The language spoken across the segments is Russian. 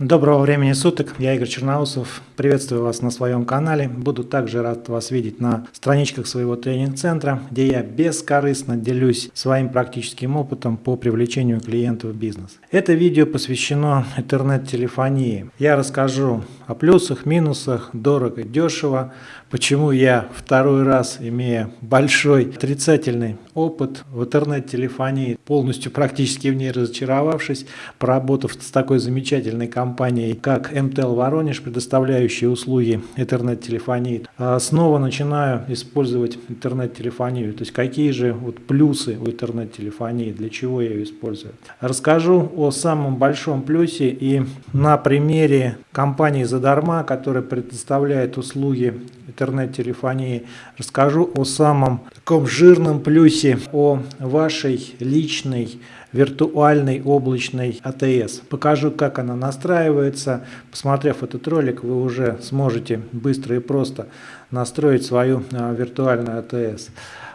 Доброго времени суток, я Игорь Черноусов, приветствую вас на своем канале, буду также рад вас видеть на страничках своего тренинг-центра, где я бескорыстно делюсь своим практическим опытом по привлечению клиентов в бизнес. Это видео посвящено интернет-телефонии. Я расскажу о плюсах, минусах, дорого, дешево, почему я второй раз, имея большой отрицательный опыт в интернет-телефонии, полностью практически в ней разочаровавшись, поработав с такой замечательной компанией, как МТЛ Воронеж, предоставляющей услуги интернет-телефонии, а снова начинаю использовать интернет-телефонию. То есть какие же вот плюсы у интернет-телефонии, для чего я ее использую. Расскажу о самом большом плюсе и на примере компании «Задарма», которая предоставляет услуги интернет-телефонии, расскажу о самом таком жирном плюсе, о вашей личной виртуальной облачной АТС. Покажу, как она настраивается. Посмотрев этот ролик, вы уже сможете быстро и просто настроить свою а, виртуальную АТС.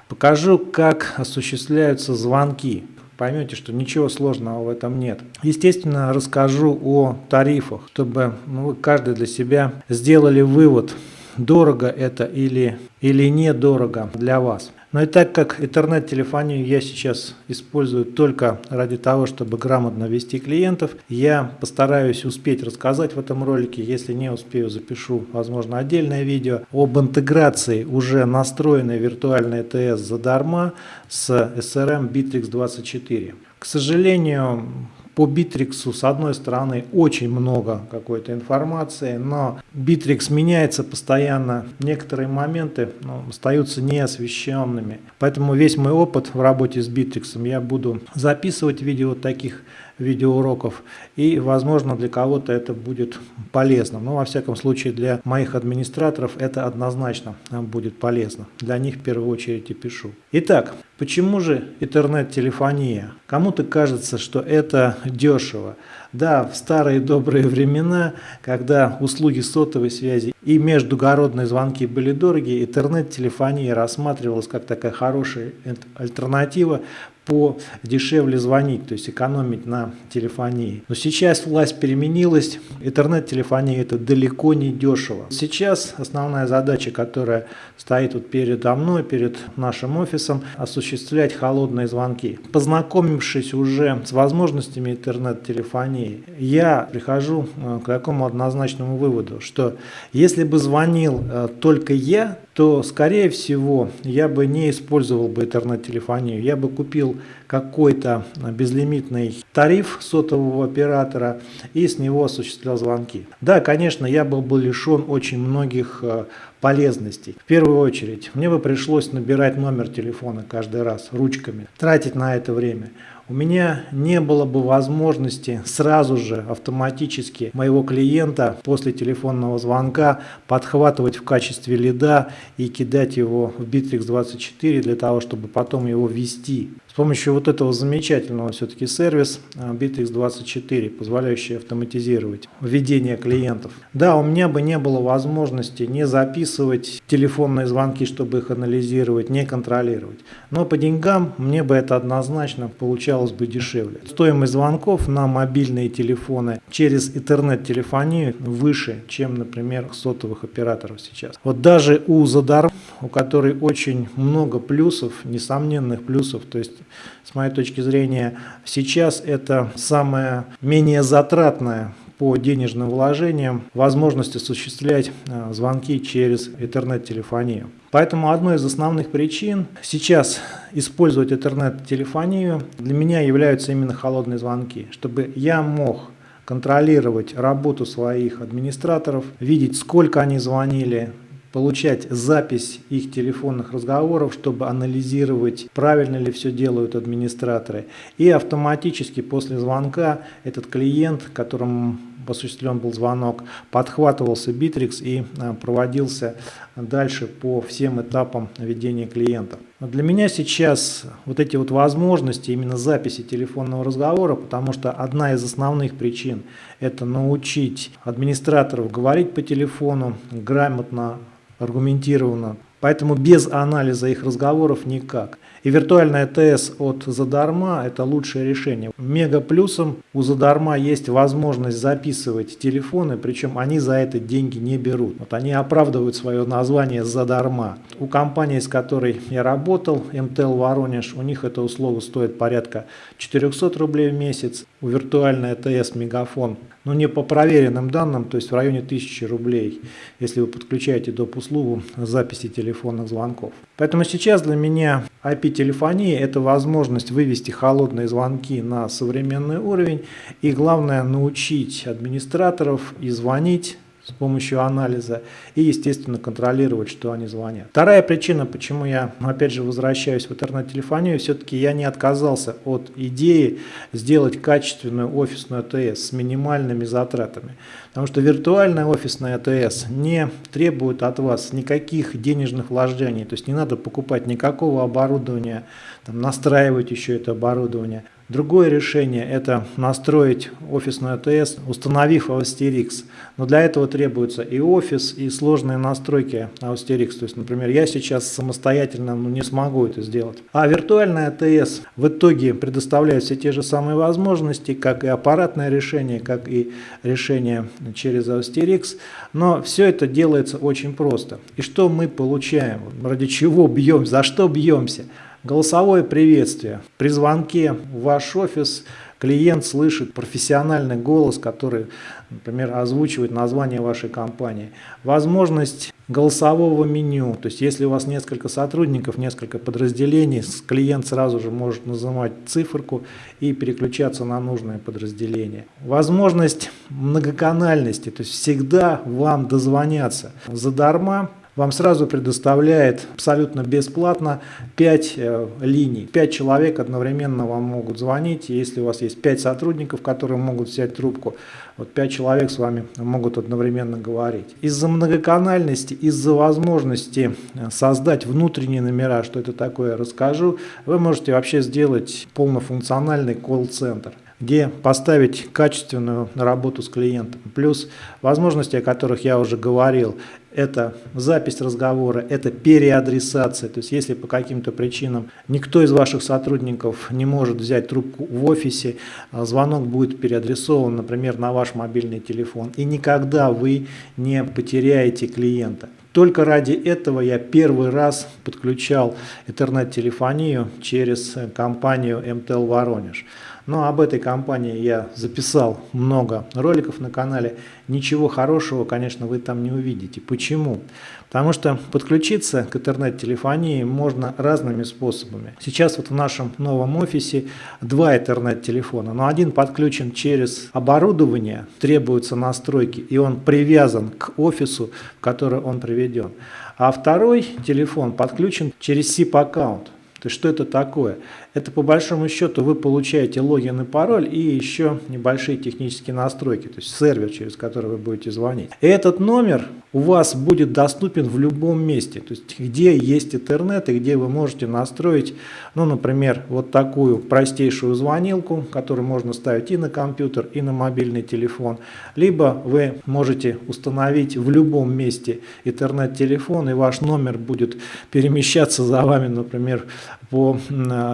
Покажу, как осуществляются звонки поймете, что ничего сложного в этом нет. Естественно, расскажу о тарифах, чтобы ну, каждый для себя сделали вывод, дорого это или, или недорого для вас. Но и так как интернет-телефонию я сейчас использую только ради того, чтобы грамотно вести клиентов, я постараюсь успеть рассказать в этом ролике. Если не успею, запишу, возможно, отдельное видео об интеграции уже настроенной виртуальной АТС Zadarma с CRM Bitrix 24. К сожалению, по Битриксу, с одной стороны, очень много какой-то информации, но Битрикс меняется постоянно. Некоторые моменты ну, остаются неосвещенными. Поэтому весь мой опыт в работе с Битриксом я буду записывать в виде вот таких видеоуроков. И, возможно, для кого-то это будет полезно. Но, во всяком случае, для моих администраторов это однозначно будет полезно. Для них в первую очередь и пишу. Итак, почему же интернет-телефония? Кому-то кажется, что это дешево. Да, в старые добрые времена, когда услуги сотовой связи и междугородные звонки были дороги, интернет-телефония рассматривалась как такая хорошая альтернатива по дешевле звонить, то есть экономить на телефонии. Но сейчас власть переменилась, интернет-телефония это далеко не дешево. Сейчас основная задача, которая стоит вот передо мной, перед нашим офисом, осуществлять холодные звонки. Познакомившись уже с возможностями интернет-телефонии, я прихожу э, к такому однозначному выводу, что если бы звонил э, только я, то, скорее всего, я бы не использовал бы интернет-телефонию. Я бы купил какой-то безлимитный тариф сотового оператора и с него осуществлял звонки. Да, конечно, я был бы лишен очень многих э, полезностей. В первую очередь, мне бы пришлось набирать номер телефона каждый раз ручками, тратить на это время у меня не было бы возможности сразу же автоматически моего клиента после телефонного звонка подхватывать в качестве лида и кидать его в Bittrex 24 для того, чтобы потом его ввести. С помощью вот этого замечательного все-таки сервиса Bittrex 24, позволяющий автоматизировать введение клиентов. Да, у меня бы не было возможности не записывать телефонные звонки, чтобы их анализировать, не контролировать. Но по деньгам мне бы это однозначно получалось бы дешевле. Стоимость звонков на мобильные телефоны через интернет-телефонию выше, чем, например, сотовых операторов сейчас. Вот даже у Задар, у которой очень много плюсов, несомненных плюсов, то есть с моей точки зрения сейчас это самое менее затратное по денежным вложениям возможность осуществлять э, звонки через интернет-телефонию. Поэтому одной из основных причин сейчас использовать интернет-телефонию для меня являются именно холодные звонки, чтобы я мог контролировать работу своих администраторов, видеть, сколько они звонили, получать запись их телефонных разговоров, чтобы анализировать, правильно ли все делают администраторы. И автоматически после звонка этот клиент, которому осуществлен был звонок, подхватывался Bittrex и а, проводился дальше по всем этапам ведения клиента. для меня сейчас вот эти вот возможности именно записи телефонного разговора, потому что одна из основных причин это научить администраторов говорить по телефону, грамотно, аргументированно Поэтому без анализа их разговоров никак. И виртуальная ТС от Задарма – это лучшее решение. Мега плюсом у Задарма есть возможность записывать телефоны, причем они за это деньги не берут. Вот они оправдывают свое название Задарма. У компании, с которой я работал, МТЛ Воронеж, у них эта услуга стоит порядка 400 рублей в месяц. У виртуальной ТС Мегафон но не по проверенным данным, то есть в районе 1000 рублей, если вы подключаете доп. услугу записи телефонных звонков. Поэтому сейчас для меня IP-телефония – это возможность вывести холодные звонки на современный уровень и главное научить администраторов и звонить с помощью анализа и, естественно, контролировать, что они звонят. Вторая причина, почему я, опять же, возвращаюсь в интернет-телефонию, все-таки я не отказался от идеи сделать качественную офисную АТС с минимальными затратами. Потому что виртуальная офисная АТС не требует от вас никаких денежных вложений, то есть не надо покупать никакого оборудования, там, настраивать еще это оборудование. Другое решение – это настроить офисную АТС, установив Austerix. Но для этого требуется и офис, и сложные настройки Austerix. То есть, например, я сейчас самостоятельно ну, не смогу это сделать. А виртуальная АТС в итоге предоставляет все те же самые возможности, как и аппаратное решение, как и решение через Austerix. Но все это делается очень просто. И что мы получаем? Ради чего бьемся? За что бьемся? Голосовое приветствие. При звонке в ваш офис клиент слышит профессиональный голос, который, например, озвучивает название вашей компании. Возможность голосового меню, то есть если у вас несколько сотрудников, несколько подразделений, клиент сразу же может нажимать циферку и переключаться на нужное подразделение. Возможность многоканальности, то есть всегда вам дозвоняться задарма, вам сразу предоставляет абсолютно бесплатно 5 э, линий. 5 человек одновременно вам могут звонить. Если у вас есть 5 сотрудников, которые могут взять трубку, вот 5 человек с вами могут одновременно говорить. Из-за многоканальности, из-за возможности э, создать внутренние номера, что это такое, расскажу, вы можете вообще сделать полнофункциональный колл-центр где поставить качественную работу с клиентом. Плюс возможности, о которых я уже говорил, это запись разговора, это переадресация. То есть если по каким-то причинам никто из ваших сотрудников не может взять трубку в офисе, а звонок будет переадресован, например, на ваш мобильный телефон. И никогда вы не потеряете клиента. Только ради этого я первый раз подключал интернет-телефонию через компанию МТЛ Воронеж. Но об этой компании я записал много роликов на канале. Ничего хорошего, конечно, вы там не увидите. Почему? Потому что подключиться к интернет-телефонии можно разными способами. Сейчас вот в нашем новом офисе два интернет-телефона, но один подключен через оборудование, требуются настройки, и он привязан к офису, в который он приведен. А второй телефон подключен через SIP-аккаунт. То есть что это такое? Это по большому счету вы получаете логин и пароль и еще небольшие технические настройки, то есть сервер, через который вы будете звонить. И этот номер у вас будет доступен в любом месте, то есть где есть интернет и где вы можете настроить, ну, например, вот такую простейшую звонилку, которую можно ставить и на компьютер, и на мобильный телефон, либо вы можете установить в любом месте интернет-телефон, и ваш номер будет перемещаться за вами, например, по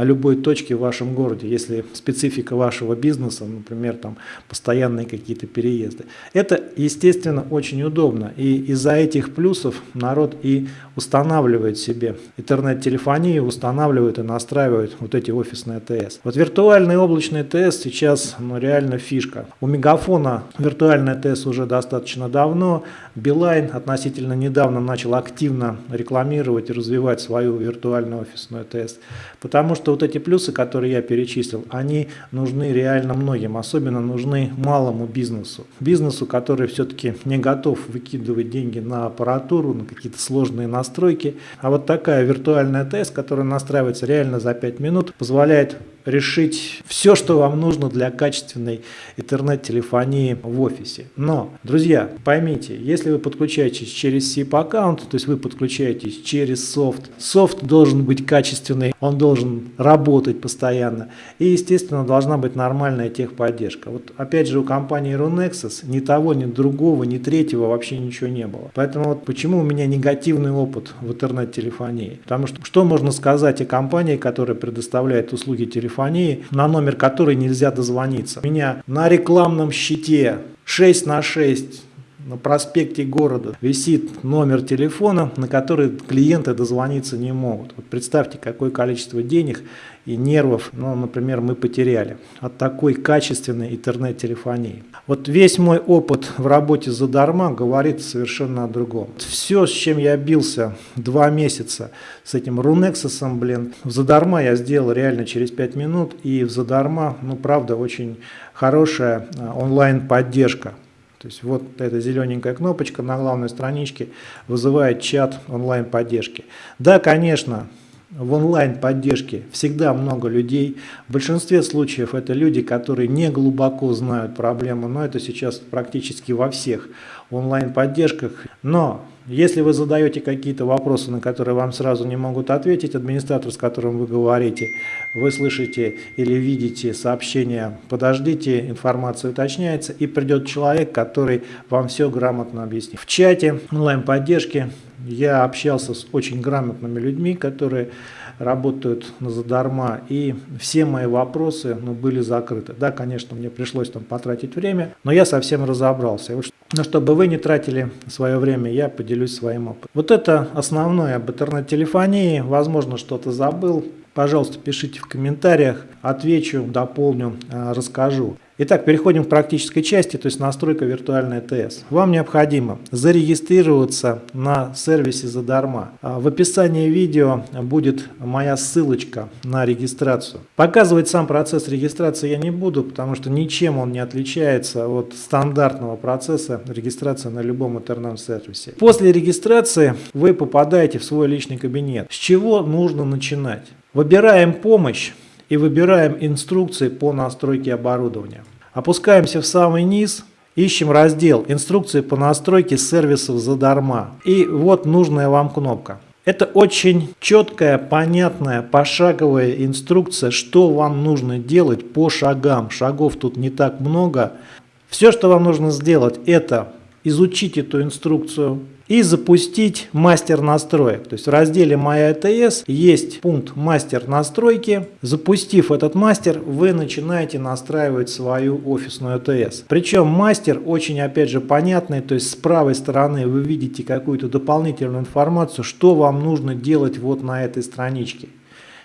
любой точке в вашем городе, если специфика вашего бизнеса, например, там постоянные какие-то переезды. Это, естественно, очень удобно, и из-за этих плюсов народ и устанавливает себе интернет-телефонию, устанавливает и настраивает вот эти офисные АТС. Вот виртуальный облачный ТС сейчас ну, реально фишка. У Мегафона виртуальный ТС уже достаточно давно, Билайн относительно недавно начал активно рекламировать и развивать свою виртуальную офисную ТС. Потому что вот эти плюсы, которые я перечислил, они нужны реально многим, особенно нужны малому бизнесу. Бизнесу, который все-таки не готов выкидывать деньги на аппаратуру, на какие-то сложные настройки. А вот такая виртуальная ТС, которая настраивается реально за 5 минут, позволяет решить все, что вам нужно для качественной интернет-телефонии в офисе. Но, друзья, поймите, если вы подключаетесь через SIP-аккаунт, то есть вы подключаетесь через софт, софт должен быть качественный, он должен работать постоянно. И, естественно, должна быть нормальная техподдержка. Вот опять же у компании Runexus ни того, ни другого, ни третьего вообще ничего не было. Поэтому вот почему у меня негативный опыт в интернет-телефонии? Потому что что можно сказать о компании, которая предоставляет услуги телефонии, на номер которой нельзя дозвониться? У меня на рекламном щите 6 на 6 на проспекте города висит номер телефона, на который клиенты дозвониться не могут. Вот представьте, какое количество денег и нервов, ну, например, мы потеряли от такой качественной интернет-телефонии. Вот весь мой опыт в работе задарма говорит совершенно о другом. Все, с чем я бился два месяца с этим Рунексосом, блин, в задарма я сделал реально через 5 минут, и в задарма, ну, правда, очень хорошая а, онлайн-поддержка. То есть вот эта зелененькая кнопочка на главной страничке вызывает чат онлайн-поддержки. Да, конечно, в онлайн-поддержке всегда много людей. В большинстве случаев это люди, которые не глубоко знают проблему, но это сейчас практически во всех онлайн-поддержках. Но если вы задаете какие-то вопросы, на которые вам сразу не могут ответить, администратор, с которым вы говорите, вы слышите или видите сообщение «подождите», информация уточняется, и придет человек, который вам все грамотно объяснит. В чате онлайн-поддержки я общался с очень грамотными людьми, которые работают на задарма, и все мои вопросы ну, были закрыты. Да, конечно, мне пришлось там потратить время, но я совсем разобрался. Но чтобы вы не тратили свое время, я поделюсь своим опытом. Вот это основное об интернет-телефонии. Возможно, что-то забыл. Пожалуйста, пишите в комментариях, отвечу, дополню, э, расскажу. Итак, переходим к практической части, то есть настройка виртуальной ТС. Вам необходимо зарегистрироваться на сервисе задарма. А в описании видео будет моя ссылочка на регистрацию. Показывать сам процесс регистрации я не буду, потому что ничем он не отличается от стандартного процесса регистрации на любом интернет-сервисе. После регистрации вы попадаете в свой личный кабинет. С чего нужно начинать? Выбираем помощь и выбираем инструкции по настройке оборудования. Опускаемся в самый низ, ищем раздел «Инструкции по настройке сервисов задарма». И вот нужная вам кнопка. Это очень четкая, понятная, пошаговая инструкция, что вам нужно делать по шагам. Шагов тут не так много. Все, что вам нужно сделать, это изучить эту инструкцию, и запустить мастер настроек. То есть в разделе «Моя АТС» есть пункт «Мастер настройки». Запустив этот мастер, вы начинаете настраивать свою офисную АТС. Причем мастер очень, опять же, понятный, то есть с правой стороны вы видите какую-то дополнительную информацию, что вам нужно делать вот на этой страничке.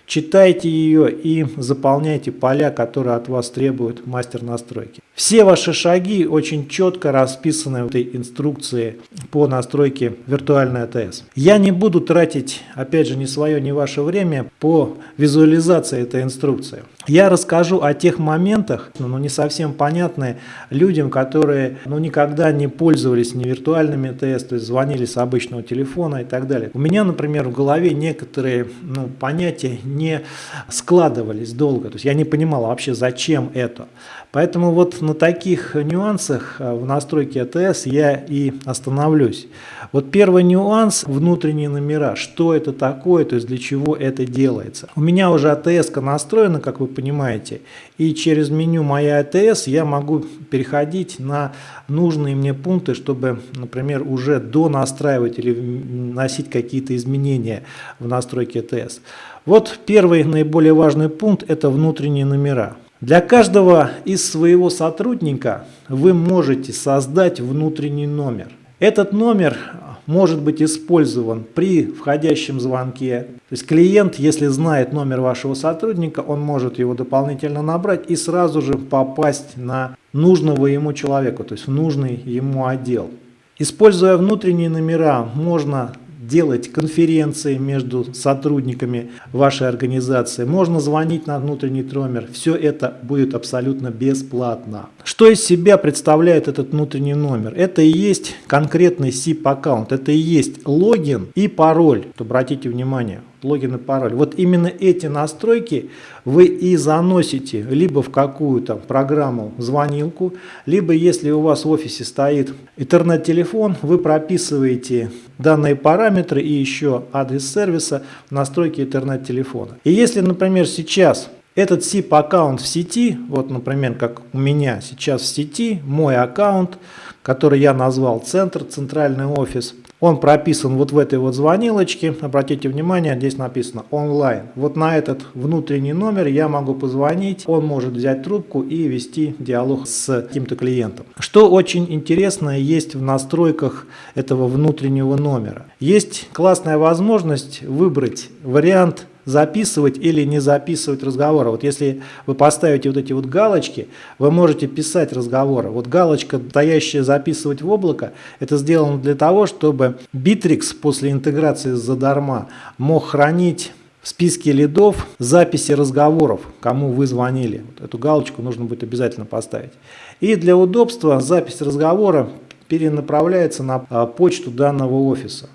Читайте ее и заполняйте поля, которые от вас требует мастер настройки. Все ваши шаги очень четко расписаны в этой инструкции по настройке виртуальной АТС. Я не буду тратить, опять же, ни свое, ни ваше время по визуализации этой инструкции. Я расскажу о тех моментах, ну, не совсем понятные людям, которые ну, никогда не пользовались ни виртуальными АТС, то есть звонили с обычного телефона и так далее. У меня, например, в голове некоторые ну, понятия не складывались долго. То есть я не понимал вообще, зачем это. Поэтому вот на таких нюансах э, в настройке АТС я и остановлюсь. Вот первый нюанс – внутренние номера. Что это такое, то есть для чего это делается. У меня уже АТС настроена, как вы понимаете, и через меню «Моя АТС» я могу переходить на нужные мне пункты, чтобы, например, уже донастраивать или вносить какие-то изменения в настройке АТС. Вот первый наиболее важный пункт – это внутренние номера. Для каждого из своего сотрудника вы можете создать внутренний номер. Этот номер может быть использован при входящем звонке. То есть клиент, если знает номер вашего сотрудника, он может его дополнительно набрать и сразу же попасть на нужного ему человека, то есть в нужный ему отдел. Используя внутренние номера, можно делать конференции между сотрудниками вашей организации, можно звонить на внутренний номер, все это будет абсолютно бесплатно. Что из себя представляет этот внутренний номер? Это и есть конкретный SIP аккаунт, это и есть логин и пароль. Обратите внимание, логин и пароль. Вот именно эти настройки вы и заносите либо в какую-то программу звонилку, либо если у вас в офисе стоит интернет-телефон, вы прописываете данные параметры и еще адрес сервиса в настройке интернет-телефона. И если, например, сейчас этот SIP-аккаунт в сети, вот, например, как у меня сейчас в сети, мой аккаунт, который я назвал центр, центральный офис, он прописан вот в этой вот звонилочке. Обратите внимание, здесь написано онлайн. Вот на этот внутренний номер я могу позвонить. Он может взять трубку и вести диалог с каким-то клиентом. Что очень интересное есть в настройках этого внутреннего номера. Есть классная возможность выбрать вариант записывать или не записывать разговоры. Вот если вы поставите вот эти вот галочки, вы можете писать разговоры. Вот галочка, стоящая записывать в облако, это сделано для того, чтобы Bittrex после интеграции с задарма мог хранить в списке лидов записи разговоров, кому вы звонили. Вот эту галочку нужно будет обязательно поставить. И для удобства запись разговора перенаправляется на а, почту данного офиса.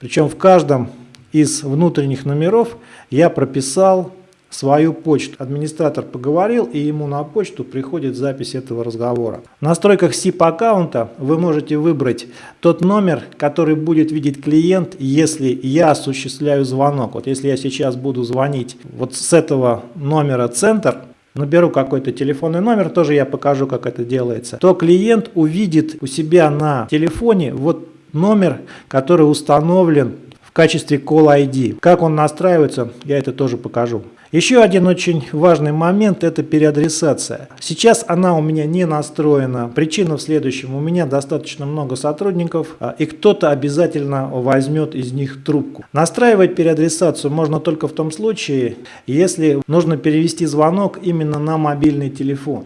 Причем в каждом из внутренних номеров я прописал свою почту. Администратор поговорил, и ему на почту приходит запись этого разговора. В настройках SIP аккаунта вы можете выбрать тот номер, который будет видеть клиент, если я осуществляю звонок. Вот если я сейчас буду звонить вот с этого номера центр, наберу какой-то телефонный номер, тоже я покажу, как это делается, то клиент увидит у себя на телефоне вот номер, который установлен качестве Call ID. Как он настраивается, я это тоже покажу. Еще один очень важный момент – это переадресация. Сейчас она у меня не настроена. Причина в следующем. У меня достаточно много сотрудников, а, и кто-то обязательно возьмет из них трубку. Настраивать переадресацию можно только в том случае, если нужно перевести звонок именно на мобильный телефон.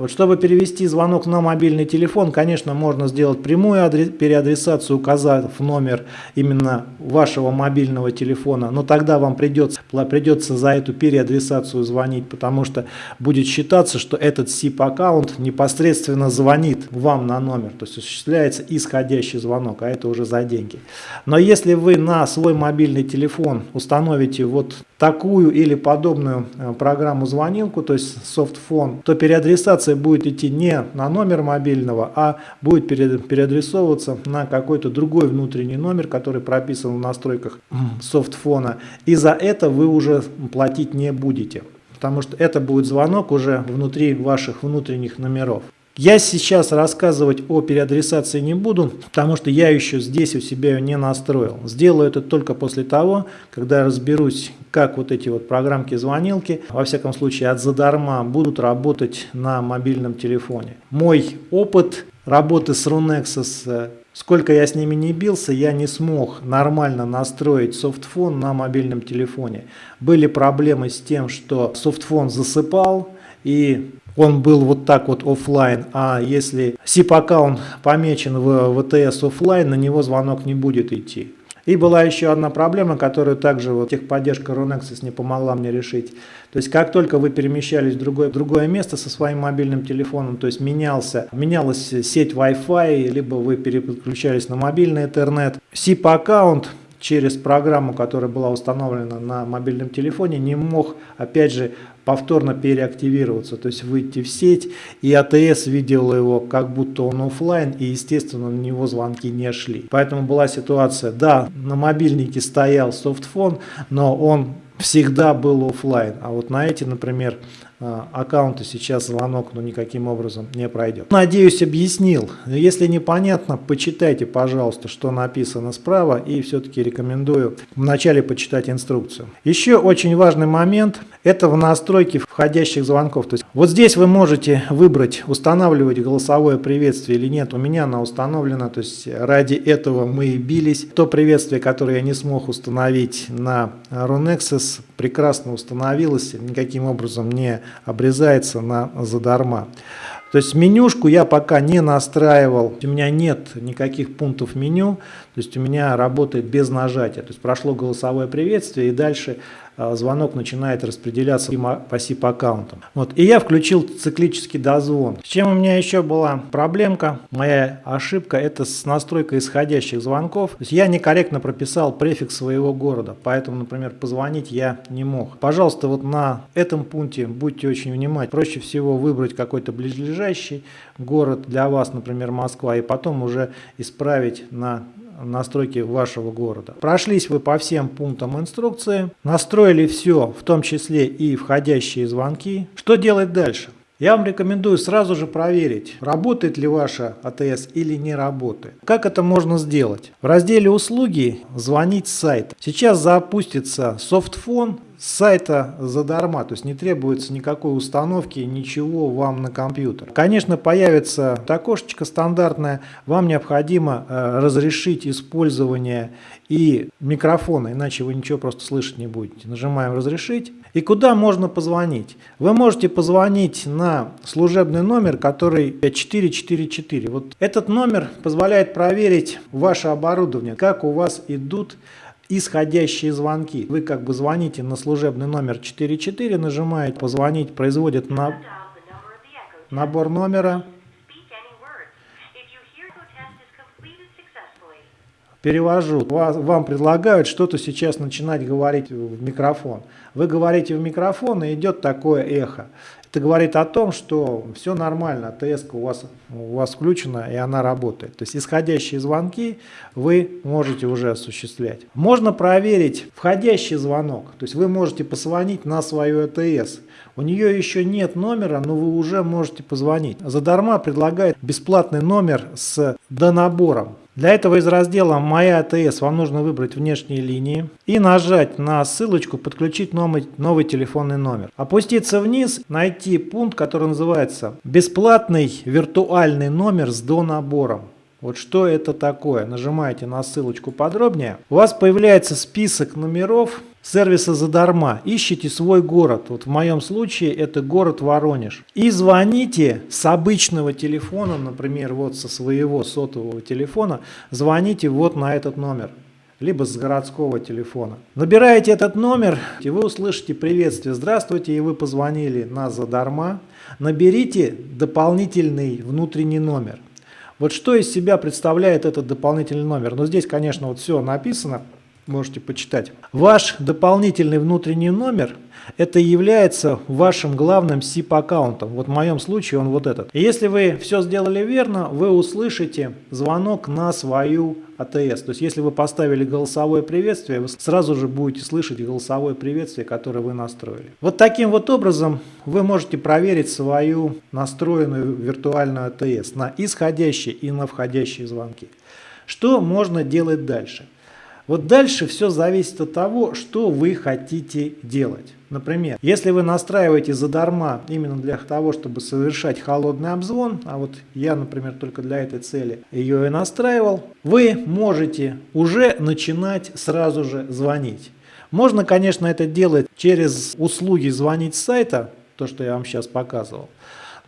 Вот чтобы перевести звонок на мобильный телефон, конечно, можно сделать прямую переадресацию, указав номер именно вашего мобильного телефона, но тогда вам придется, придется за эту переадресацию звонить, потому что будет считаться, что этот SIP-аккаунт непосредственно звонит вам на номер, то есть осуществляется исходящий звонок, а это уже за деньги. Но если вы на свой мобильный телефон установите вот такую или подобную э, программу звонилку, то есть софтфон, то переадресация будет идти не на номер мобильного, а будет переадресовываться на какой-то другой внутренний номер, который прописан в настройках софтфона. И за это вы уже платить не будете, потому что это будет звонок уже внутри ваших внутренних номеров. Я сейчас рассказывать о переадресации не буду, потому что я еще здесь у себя ее не настроил. Сделаю это только после того, когда разберусь, как вот эти вот программки-звонилки, во всяком случае от задарма, будут работать на мобильном телефоне. Мой опыт работы с Runexus, сколько я с ними не бился, я не смог нормально настроить софтфон на мобильном телефоне. Были проблемы с тем, что софтфон засыпал, и он был вот так вот офлайн, а если SIP-аккаунт помечен в ВТС офлайн, на него звонок не будет идти. И была еще одна проблема, которую также вот техподдержка Runexus не помогла мне решить. То есть как только вы перемещались в другое, другое место со своим мобильным телефоном, то есть менялся, менялась сеть Wi-Fi, либо вы переключались на мобильный интернет, SIP-аккаунт через программу, которая была установлена на мобильном телефоне, не мог, опять же, повторно переактивироваться, то есть выйти в сеть, и АТС видел его как будто он офлайн, и естественно на него звонки не шли. Поэтому была ситуация, да, на мобильнике стоял софтфон, но он всегда был офлайн, а вот на эти, например, аккаунта сейчас звонок ну, никаким образом не пройдет. Надеюсь, объяснил. Если непонятно, почитайте, пожалуйста, что написано справа и все-таки рекомендую вначале почитать инструкцию. Еще очень важный момент – это в настройке входящих звонков. То есть вот здесь вы можете выбрать, устанавливать голосовое приветствие или нет. У меня оно установлено, то есть ради этого мы и бились. То приветствие, которое я не смог установить на Runexus, прекрасно установилось, никаким образом не обрезается на задарма. То есть менюшку я пока не настраивал, у меня нет никаких пунктов меню, то есть у меня работает без нажатия. То есть прошло голосовое приветствие и дальше а, звонок начинает распределяться по SIP-аккаунтам. Вот. И я включил циклический дозвон. С чем у меня еще была проблемка, моя ошибка, это с настройкой исходящих звонков. То есть я некорректно прописал префикс своего города, поэтому, например, позвонить я не мог. Пожалуйста, вот на этом пункте будьте очень внимательны. Проще всего выбрать какой-то близлежащий город для вас, например, Москва, и потом уже исправить на настройки вашего города. Прошлись вы по всем пунктам инструкции, настроили все, в том числе и входящие звонки. Что делать дальше? Я вам рекомендую сразу же проверить, работает ли ваша АТС или не работает. Как это можно сделать? В разделе «Услуги» звонить с сайта. Сейчас запустится софтфон с сайта задарма, то есть не требуется никакой установки, ничего вам на компьютер. Конечно, появится окошечко стандартное, вам необходимо э, разрешить использование и микрофона, иначе вы ничего просто слышать не будете. Нажимаем «Разрешить». И куда можно позвонить? Вы можете позвонить на служебный номер, который 444. Вот этот номер позволяет проверить ваше оборудование, как у вас идут исходящие звонки. Вы как бы звоните на служебный номер 44, нажимаете «Позвонить», производит на... набор номера. Перевожу. Вам предлагают что-то сейчас начинать говорить в микрофон. Вы говорите в микрофон и идет такое эхо. Это говорит о том, что все нормально, АТС у вас, у вас включена и она работает. То есть исходящие звонки вы можете уже осуществлять. Можно проверить входящий звонок. То есть вы можете позвонить на свою АТС. У нее еще нет номера, но вы уже можете позвонить. Задарма предлагает бесплатный номер с донабором. Для этого из раздела «Моя АТС» вам нужно выбрать внешние линии и нажать на ссылочку «Подключить новый, новый телефонный номер». Опуститься вниз, найти пункт, который называется «Бесплатный виртуальный номер с донабором». Вот что это такое? Нажимаете на ссылочку подробнее. У вас появляется список номеров сервиса задарма. Ищите свой город. Вот в моем случае это город Воронеж. И звоните с обычного телефона, например, вот со своего сотового телефона, звоните вот на этот номер либо с городского телефона. Набираете этот номер, и вы услышите приветствие. Здравствуйте, и вы позвонили на задарма. Наберите дополнительный внутренний номер. Вот что из себя представляет этот дополнительный номер? Ну, здесь, конечно, вот все написано можете почитать. Ваш дополнительный внутренний номер это является вашим главным SIP-аккаунтом. Вот в моем случае он вот этот. И если вы все сделали верно, вы услышите звонок на свою АТС. То есть если вы поставили голосовое приветствие, вы сразу же будете слышать голосовое приветствие, которое вы настроили. Вот таким вот образом вы можете проверить свою настроенную виртуальную АТС на исходящие и на входящие звонки. Что можно делать дальше? Вот дальше все зависит от того, что вы хотите делать. Например, если вы настраиваете задарма именно для того, чтобы совершать холодный обзвон, а вот я, например, только для этой цели ее и настраивал, вы можете уже начинать сразу же звонить. Можно, конечно, это делать через услуги звонить с сайта, то, что я вам сейчас показывал.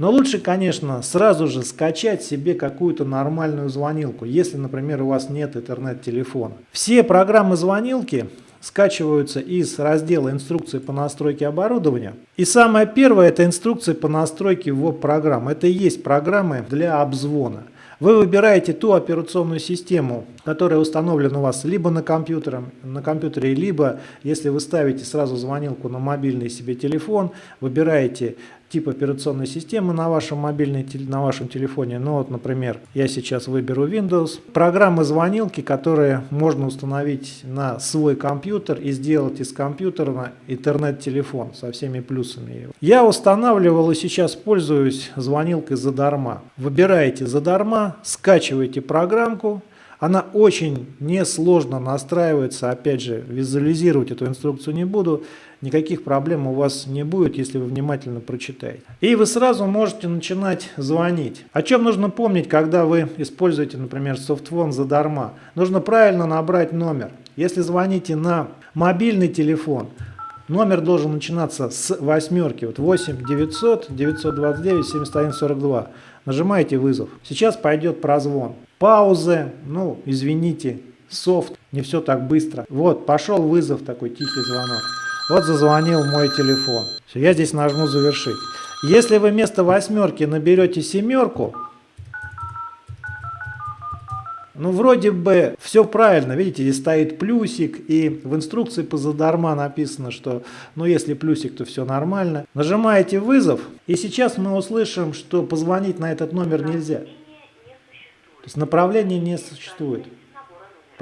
Но лучше, конечно, сразу же скачать себе какую-то нормальную звонилку, если, например, у вас нет интернет-телефона. Все программы звонилки скачиваются из раздела инструкции по настройке оборудования. И самое первое это инструкция по настройке веб-программ. Это и есть программы для обзвона. Вы выбираете ту операционную систему, которая установлена у вас либо на, компьютере, на компьютере, либо если вы ставите сразу звонилку на мобильный себе телефон, выбираете тип операционной системы на вашем мобильном на вашем телефоне. Ну вот, например, я сейчас выберу Windows. Программы звонилки, которые можно установить на свой компьютер и сделать из компьютера интернет-телефон со всеми плюсами его. Я устанавливал и сейчас пользуюсь звонилкой задарма. Выбираете задарма, скачиваете программку, она очень несложно настраивается, опять же, визуализировать эту инструкцию не буду, никаких проблем у вас не будет, если вы внимательно прочитаете. И вы сразу можете начинать звонить. О чем нужно помнить, когда вы используете, например, софтфон задарма? Нужно правильно набрать номер. Если звоните на мобильный телефон, номер должен начинаться с восьмерки, вот 8 900 929 71 42. Нажимаете вызов. Сейчас пойдет прозвон паузы, ну, извините, софт, не все так быстро. Вот, пошел вызов, такой тихий звонок. Вот зазвонил мой телефон. Все, я здесь нажму завершить. Если вы вместо восьмерки наберете семерку, ну, вроде бы все правильно, видите, здесь стоит плюсик, и в инструкции по задарма написано, что, ну, если плюсик, то все нормально. Нажимаете вызов, и сейчас мы услышим, что позвонить на этот номер нельзя. То есть направления не существует.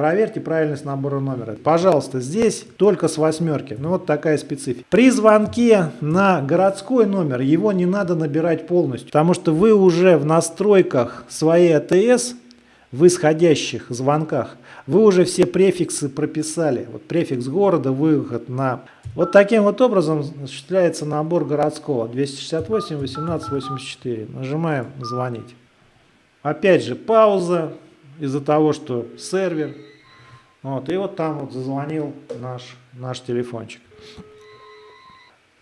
Проверьте правильность набора номера. Пожалуйста, здесь только с восьмерки. Ну вот такая специфика. При звонке на городской номер его не надо набирать полностью, потому что вы уже в настройках своей АТС в исходящих звонках вы уже все префиксы прописали. Вот префикс города, выход на... Вот таким вот образом осуществляется набор городского. 268 18 84. Нажимаем «Звонить». Опять же пауза из-за того, что сервер. Вот, и вот там вот зазвонил наш, наш телефончик.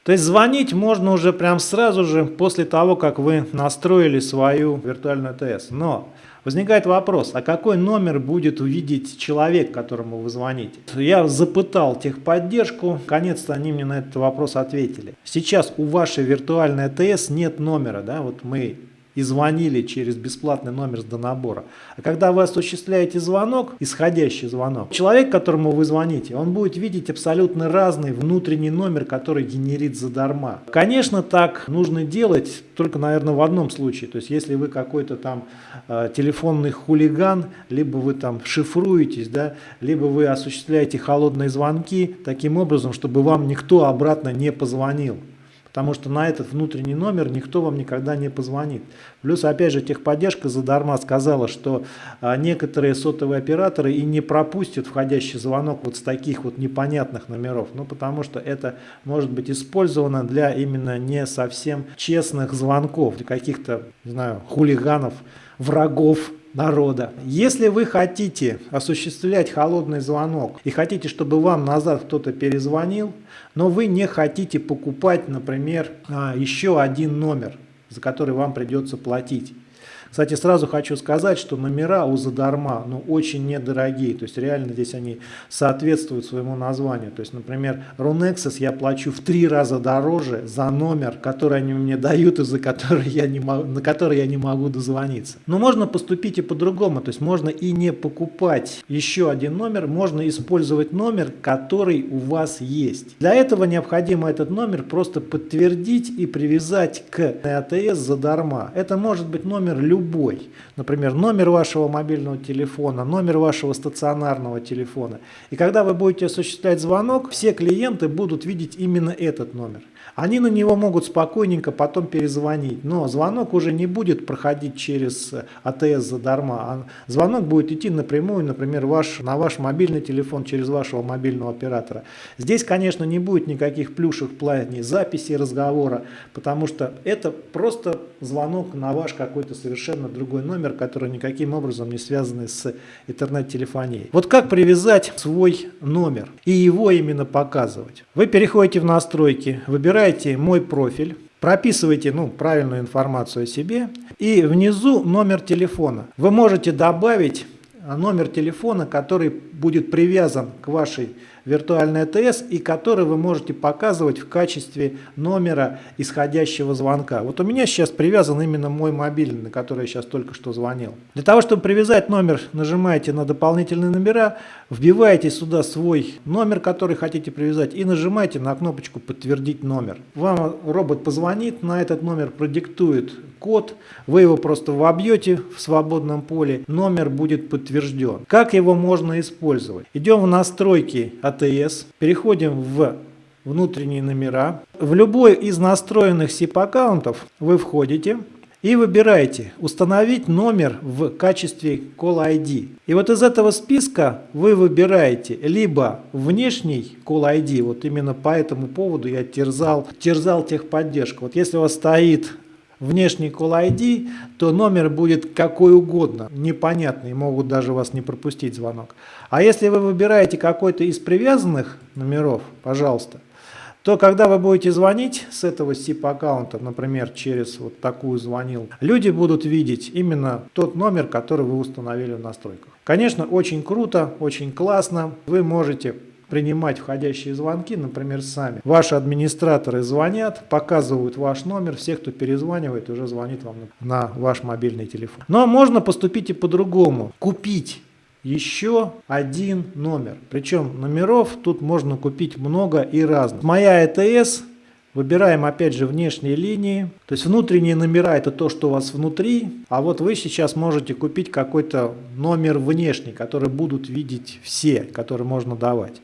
То есть звонить можно уже прям сразу же после того, как вы настроили свою виртуальную ТС. Но возникает вопрос, а какой номер будет увидеть человек, которому вы звоните? Я запытал техподдержку, наконец-то они мне на этот вопрос ответили. Сейчас у вашей виртуальной АТС нет номера, да, вот мы и звонили через бесплатный номер с донабора. А когда вы осуществляете звонок, исходящий звонок, человек, которому вы звоните, он будет видеть абсолютно разный внутренний номер, который генерит задарма. Конечно, так нужно делать только, наверное, в одном случае. То есть, если вы какой-то там э, телефонный хулиган, либо вы там шифруетесь, да, либо вы осуществляете холодные звонки таким образом, чтобы вам никто обратно не позвонил. Потому что на этот внутренний номер никто вам никогда не позвонит. Плюс, опять же, техподдержка задарма сказала, что а, некоторые сотовые операторы и не пропустят входящий звонок вот с таких вот непонятных номеров. Ну, потому что это может быть использовано для именно не совсем честных звонков, для каких-то, не знаю, хулиганов, врагов народа. Если вы хотите осуществлять холодный звонок и хотите, чтобы вам назад кто-то перезвонил, но вы не хотите покупать, например, а, еще один номер, за который вам придется платить, кстати, сразу хочу сказать, что номера у задарма ну, очень недорогие, то есть реально здесь они соответствуют своему названию. То есть, например, Runexus я плачу в три раза дороже за номер, который они мне дают и за который я не могу, на который я не могу дозвониться. Но можно поступить и по-другому, то есть можно и не покупать еще один номер, можно использовать номер, который у вас есть. Для этого необходимо этот номер просто подтвердить и привязать к АТС задарма. Это может быть номер любой любой, например, номер вашего мобильного телефона, номер вашего стационарного телефона. И когда вы будете осуществлять звонок, все клиенты будут видеть именно этот номер. Они на него могут спокойненько потом перезвонить, но звонок уже не будет проходить через АТС задарма, а звонок будет идти напрямую, например, ваш, на ваш мобильный телефон через вашего мобильного оператора. Здесь, конечно, не будет никаких плюшек в плане записи разговора, потому что это просто звонок на ваш какой-то совершенно другой номер, который никаким образом не связан с интернет-телефонией. Вот как привязать свой номер и его именно показывать? Вы переходите в настройки, выбираете выбираете «Мой профиль», прописываете ну, правильную информацию о себе и внизу номер телефона. Вы можете добавить номер телефона, который будет привязан к вашей виртуальной АТС и который вы можете показывать в качестве номера исходящего звонка. Вот у меня сейчас привязан именно мой мобильный, на который я сейчас только что звонил. Для того, чтобы привязать номер, нажимаете на дополнительные номера, вбиваете сюда свой номер, который хотите привязать и нажимаете на кнопочку «Подтвердить номер». Вам робот позвонит, на этот номер продиктует код, вы его просто вобьете в свободном поле, номер будет подтвержден. Как его можно использовать? Идем в настройки АТС, переходим в внутренние номера. В любой из настроенных SIP-аккаунтов вы входите и выбираете «Установить номер в качестве Call ID». И вот из этого списка вы выбираете либо внешний Call ID, вот именно по этому поводу я терзал, терзал техподдержку. Вот если у вас стоит внешний Call ID, то номер будет какой угодно, непонятный, могут даже вас не пропустить звонок. А если вы выбираете какой-то из привязанных номеров, пожалуйста, то когда вы будете звонить с этого SIP-аккаунта, например, через вот такую звонил, люди будут видеть именно тот номер, который вы установили в настройках. Конечно, очень круто, очень классно. Вы можете принимать входящие звонки, например, сами. Ваши администраторы звонят, показывают ваш номер, все, кто перезванивает, уже звонит вам на ваш мобильный телефон. Но можно поступить и по-другому. Купить еще один номер. Причем номеров тут можно купить много и разных. Моя ЭТС Выбираем опять же внешние линии. То есть внутренние номера это то, что у вас внутри. А вот вы сейчас можете купить какой-то номер внешний, который будут видеть все, который можно давать.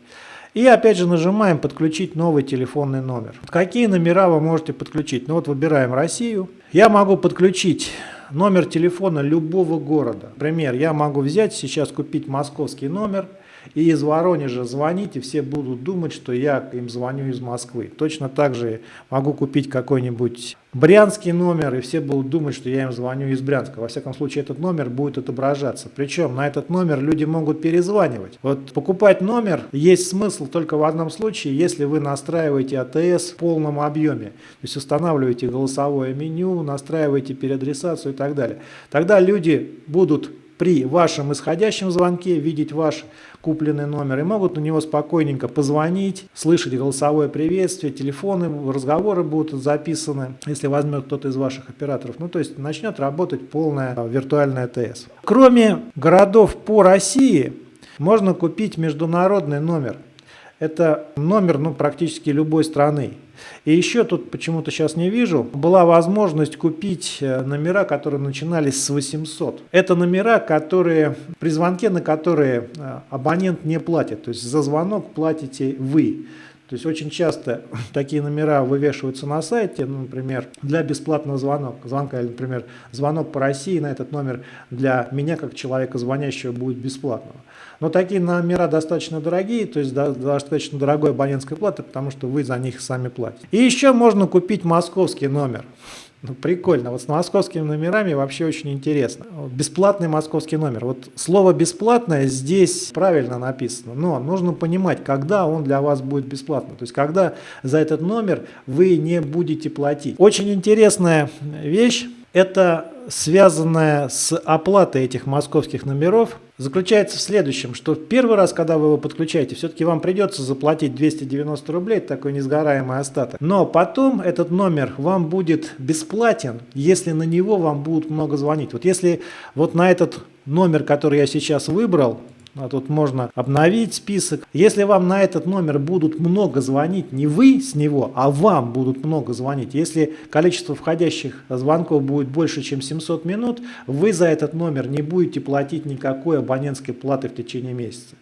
И опять же нажимаем подключить новый телефонный номер. Какие номера вы можете подключить? Ну вот выбираем Россию. Я могу подключить номер телефона любого города. Например, я могу взять сейчас купить московский номер и из Воронежа звонить, и все будут думать, что я им звоню из Москвы. Точно так же могу купить какой-нибудь брянский номер, и все будут думать, что я им звоню из Брянска. Во всяком случае, этот номер будет отображаться. Причем на этот номер люди могут перезванивать. Вот покупать номер есть смысл только в одном случае, если вы настраиваете АТС в полном объеме. То есть устанавливаете голосовое меню, настраиваете переадресацию и так далее. Тогда люди будут при вашем исходящем звонке видеть ваш купленный номер и могут на него спокойненько позвонить, слышать голосовое приветствие, телефоны, разговоры будут записаны, если возьмет кто-то из ваших операторов. Ну, то есть начнет работать полная виртуальная ТС. Кроме городов по России, можно купить международный номер. Это номер ну, практически любой страны. И еще тут почему-то сейчас не вижу, была возможность купить э, номера, которые начинались с 800. Это номера, которые при звонке, на которые э, абонент не платит. То есть за звонок платите вы. То есть очень часто такие номера вывешиваются на сайте, ну, например, для бесплатного звонка, звонка, или, например, звонок по России на этот номер для меня, как человека звонящего, будет бесплатного. Но такие номера достаточно дорогие, то есть достаточно дорогой абонентской платы, потому что вы за них сами платите. И еще можно купить московский номер. Ну, прикольно. Вот с московскими номерами вообще очень интересно. Бесплатный московский номер. Вот слово «бесплатное» здесь правильно написано, но нужно понимать, когда он для вас будет бесплатным. То есть, когда за этот номер вы не будете платить. Очень интересная вещь. Это связанная с оплатой этих московских номеров заключается в следующем, что первый раз, когда вы его подключаете, все-таки вам придется заплатить 290 рублей, такой несгораемый остаток. Но потом этот номер вам будет бесплатен, если на него вам будут много звонить. Вот если вот на этот номер, который я сейчас выбрал, а тут можно обновить список. Если вам на этот номер будут много звонить, не вы с него, а вам будут много звонить. Если количество входящих звонков будет больше, чем 700 минут, вы за этот номер не будете платить никакой абонентской платы в течение месяца.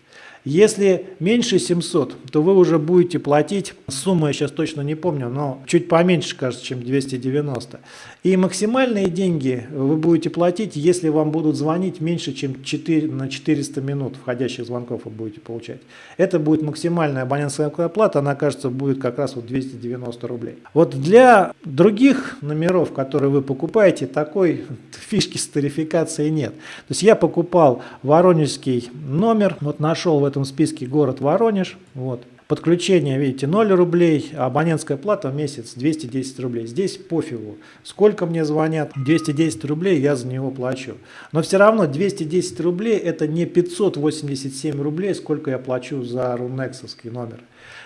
Если меньше 700, то вы уже будете платить, сумму я сейчас точно не помню, но чуть поменьше, кажется, чем 290. И максимальные деньги вы будете платить, если вам будут звонить меньше, чем 4, на 400 минут входящих звонков вы будете получать. Это будет максимальная абонентская плата, она, кажется, будет как раз вот 290 рублей. Вот для других номеров, которые вы покупаете, такой фишки с тарификацией нет. То есть я покупал воронежский номер, вот нашел в этом списке город Воронеж. Вот. Подключение, видите, 0 рублей, абонентская плата в месяц 210 рублей. Здесь пофигу, сколько мне звонят, 210 рублей я за него плачу. Но все равно 210 рублей это не 587 рублей, сколько я плачу за рунексовский номер.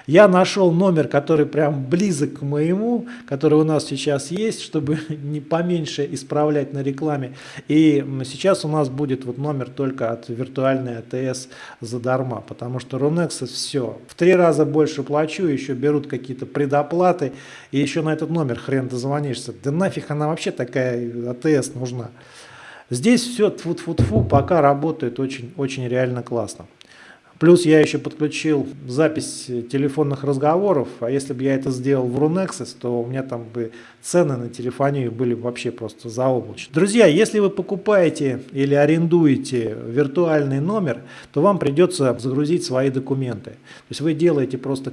Я нашел номер, который прям близок к моему, который у нас сейчас есть, чтобы не поменьше исправлять на рекламе. И сейчас у нас будет вот номер только от виртуальной АТС задарма, потому что Runex все. В три раза больше плачу, еще берут какие-то предоплаты, и еще на этот номер хрен дозвонишься. Да нафиг она вообще такая АТС нужна. Здесь все тфу-тфу-тфу пока работает очень, очень реально классно. Плюс я еще подключил запись телефонных разговоров, а если бы я это сделал в Runexus, то у меня там бы цены на телефонию были вообще просто заоблачные. Друзья, если вы покупаете или арендуете виртуальный номер, то вам придется загрузить свои документы. То есть вы делаете просто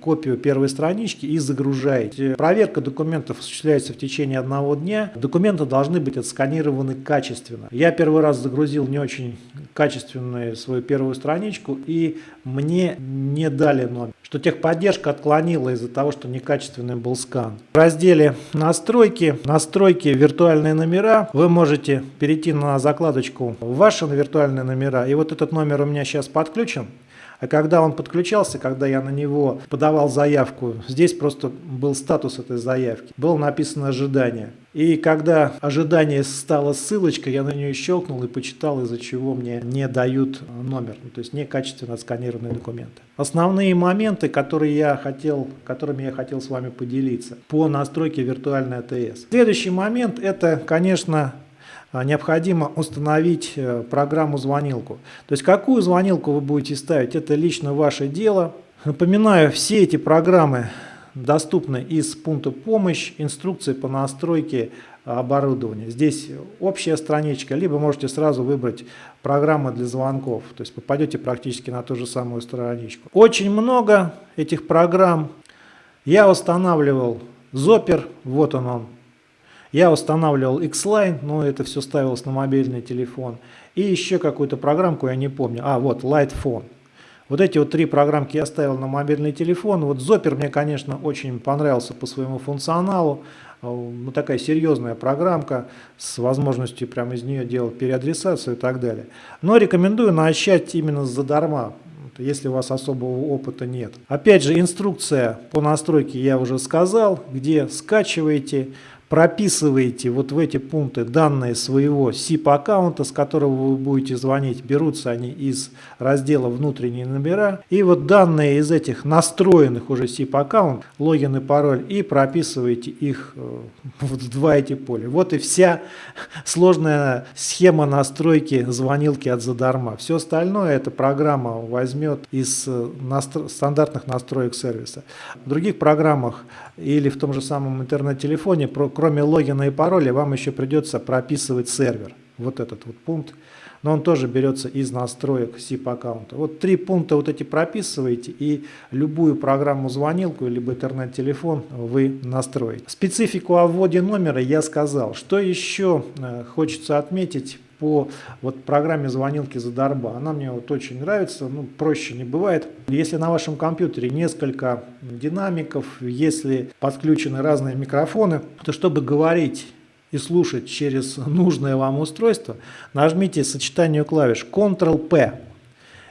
копию первой странички и загружаете. Проверка документов осуществляется в течение одного дня. Документы должны быть отсканированы качественно. Я первый раз загрузил не очень качественную свою первую страничку и мне не дали номер. Что техподдержка отклонила из-за того, что некачественный был скан. В разделе настройки, настройки виртуальные номера, вы можете перейти на закладочку ваши виртуальные номера. И вот этот номер у меня сейчас подключен. А когда он подключался, когда я на него подавал заявку, здесь просто был статус этой заявки. Было написано ожидание. И когда ожидание стало ссылочкой, я на нее щелкнул и почитал, из-за чего мне не дают номер, ну, то есть некачественно отсканированные документы. Основные моменты, которые я хотел, которыми я хотел с вами поделиться по настройке виртуальной АТС. Следующий момент это, конечно, необходимо установить э, программу звонилку. То есть какую звонилку вы будете ставить, это лично ваше дело. Напоминаю, все эти программы доступны из пункта помощь, инструкции по настройке оборудования. Здесь общая страничка, либо можете сразу выбрать программы для звонков, то есть попадете практически на ту же самую страничку. Очень много этих программ. Я устанавливал Zopper, вот он он. Я устанавливал X-Line, но это все ставилось на мобильный телефон. И еще какую-то программку, я не помню. А, вот, Lightphone. Вот эти вот три программки я ставил на мобильный телефон. Вот Zopper мне, конечно, очень понравился по своему функционалу. Э, ну, такая серьезная программка с возможностью прямо из нее делать переадресацию и так далее. Но рекомендую начать именно задарма, если у вас особого опыта нет. Опять же, инструкция по настройке я уже сказал, где скачиваете, прописываете вот в эти пункты данные своего SIP-аккаунта, с которого вы будете звонить. Берутся они из раздела «Внутренние номера». И вот данные из этих настроенных уже SIP-аккаунт, логин и пароль, и прописываете их э, в два эти поля. Вот и вся сложная схема настройки звонилки от задарма. Все остальное эта программа возьмет из э, настро стандартных настроек сервиса. В других программах или в том же самом интернет-телефоне, кроме логина и пароля, вам еще придется прописывать сервер. Вот этот вот пункт. Но он тоже берется из настроек SIP аккаунта. Вот три пункта вот эти прописываете и любую программу звонилку либо интернет-телефон вы настроите. Специфику о вводе номера я сказал. Что еще э, хочется отметить по вот программе звонилки Задарба. Она мне вот очень нравится, ну проще не бывает. Если на вашем компьютере несколько динамиков, если подключены разные микрофоны, то чтобы говорить и слушать через нужное вам устройство, нажмите сочетание клавиш Ctrl-P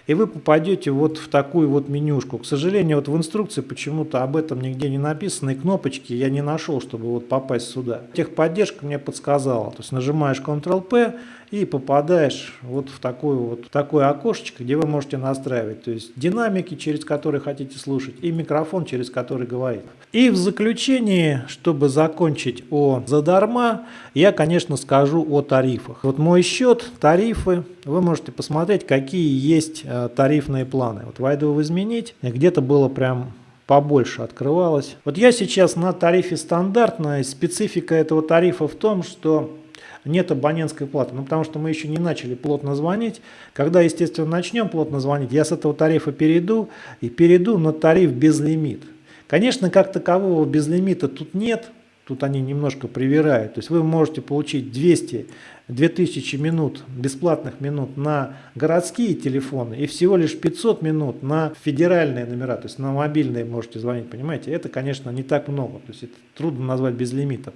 и вы попадете вот в такую вот менюшку. К сожалению, вот в инструкции почему-то об этом нигде не написано, и кнопочки я не нашел, чтобы вот попасть сюда. Техподдержка мне подсказала, то есть нажимаешь Ctrl-P и попадаешь вот в такое, вот, такое окошечко, где вы можете настраивать, то есть динамики, через которые хотите слушать, и микрофон, через который говорит. И в заключении, чтобы закончить о задарма, я, конечно, скажу о тарифах. Вот мой счет, тарифы, вы можете посмотреть, какие есть э, тарифные планы. Вот войду в изменить, где-то было прям побольше открывалось. Вот я сейчас на тарифе стандартной. Специфика этого тарифа в том, что нет абонентской платы. Ну, потому что мы еще не начали плотно звонить. Когда, естественно, начнем плотно звонить, я с этого тарифа перейду и перейду на тариф безлимит. Конечно, как такового безлимита тут нет, тут они немножко привирают. То есть вы можете получить 200 2000 минут, бесплатных минут на городские телефоны и всего лишь 500 минут на федеральные номера, то есть на мобильные можете звонить, понимаете? Это, конечно, не так много, то есть это трудно назвать без лимитов.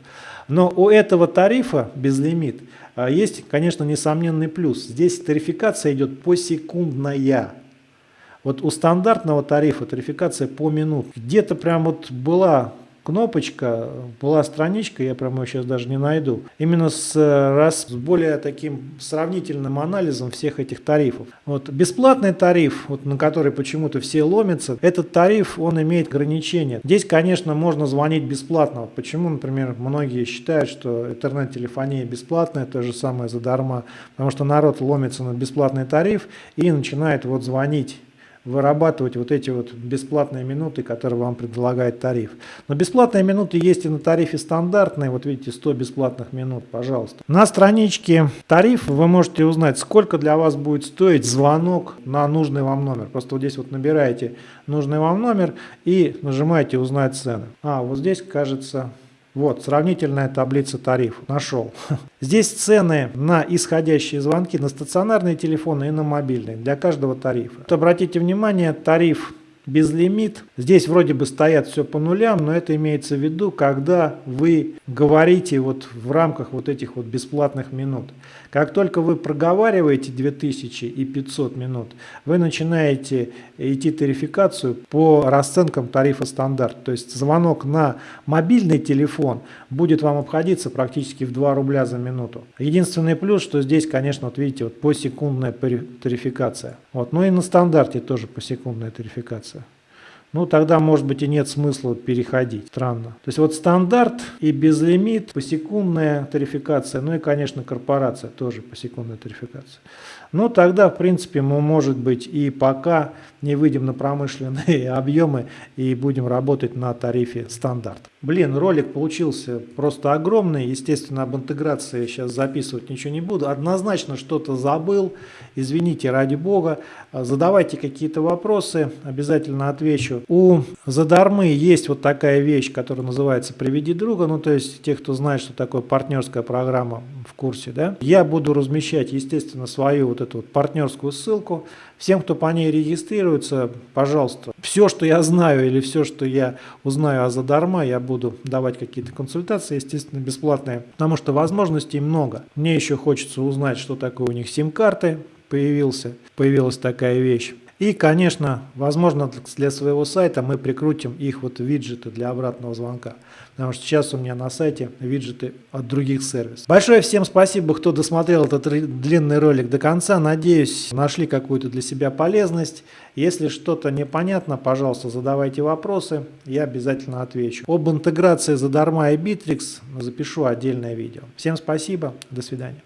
Но у этого тарифа безлимит а, есть, конечно, несомненный плюс. Здесь тарификация идет посекундная. Вот у стандартного тарифа тарификация по минут. Где-то прям вот была кнопочка, была страничка, я прямо ее сейчас даже не найду, именно с, раз, с более таким сравнительным анализом всех этих тарифов. Вот бесплатный тариф, вот, на который почему-то все ломятся, этот тариф, он имеет ограничения. Здесь, конечно, можно звонить бесплатно. Почему, например, многие считают, что интернет-телефония бесплатная, то же самое задарма, потому что народ ломится на бесплатный тариф и начинает вот звонить вырабатывать вот эти вот бесплатные минуты, которые вам предлагает тариф. Но бесплатные минуты есть и на тарифе стандартные, вот видите 100 бесплатных минут, пожалуйста. На страничке тариф вы можете узнать, сколько для вас будет стоить звонок на нужный вам номер. Просто вот здесь вот набираете нужный вам номер и нажимаете узнать цены. А, вот здесь кажется вот, сравнительная таблица тарифов. Нашел. Здесь цены на исходящие звонки на стационарные телефоны и на мобильные для каждого тарифа. Вот обратите внимание, тариф безлимит. Здесь вроде бы стоят все по нулям, но это имеется в виду, когда вы говорите вот в рамках вот этих вот бесплатных минут. Как только вы проговариваете 2500 минут, вы начинаете идти тарификацию по расценкам тарифа стандарт. То есть звонок на мобильный телефон будет вам обходиться практически в 2 рубля за минуту. Единственный плюс, что здесь, конечно, вот видите, вот посекундная тарификация. Вот. Ну и на стандарте тоже посекундная тарификация ну тогда, может быть, и нет смысла переходить. Странно. То есть вот стандарт и безлимит, посекундная тарификация, ну и, конечно, корпорация тоже посекундная тарификация. Ну тогда, в принципе, мы, может быть, и пока не выйдем на промышленные объемы и будем работать на тарифе стандарт. Блин, ролик получился просто огромный. Естественно, об интеграции сейчас записывать ничего не буду. Однозначно что-то забыл. Извините, ради бога. Задавайте какие-то вопросы, обязательно отвечу. У Задармы есть вот такая вещь, которая называется «Приведи друга». Ну, то есть, те, кто знает, что такое партнерская программа в курсе, да. Я буду размещать, естественно, свою вот эту вот партнерскую ссылку. Всем, кто по ней регистрируется, пожалуйста, все, что я знаю или все, что я узнаю о Задарма, я буду давать какие-то консультации, естественно, бесплатные, потому что возможностей много. Мне еще хочется узнать, что такое у них сим-карты, появился, появилась такая вещь. И, конечно, возможно, для своего сайта мы прикрутим их вот виджеты для обратного звонка. Потому что сейчас у меня на сайте виджеты от других сервисов. Большое всем спасибо, кто досмотрел этот длинный ролик до конца. Надеюсь, нашли какую-то для себя полезность. Если что-то непонятно, пожалуйста, задавайте вопросы, я обязательно отвечу. Об интеграции задарма и Bittrex запишу отдельное видео. Всем спасибо, до свидания.